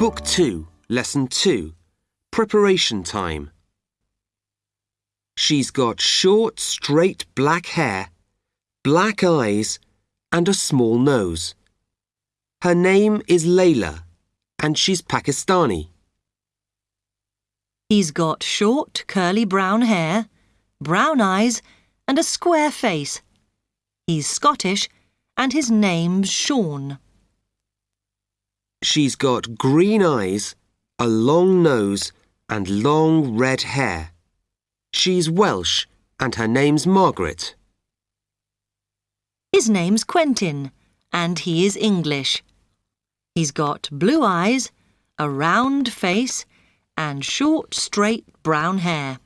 Book 2, Lesson 2 Preparation Time. She's got short, straight black hair, black eyes, and a small nose. Her name is Layla, and she's Pakistani. He's got short, curly brown hair, brown eyes, and a square face. He's Scottish, and his name's Sean. She's got green eyes, a long nose, and long red hair. She's Welsh, and her name's Margaret. His name's Quentin, and he is English. He's got blue eyes, a round face, and short, straight brown hair.